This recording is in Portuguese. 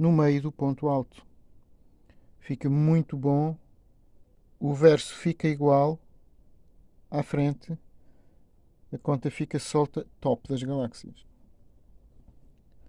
no meio do ponto alto. Fica muito bom. O verso fica igual à frente. A conta fica solta top das galáxias.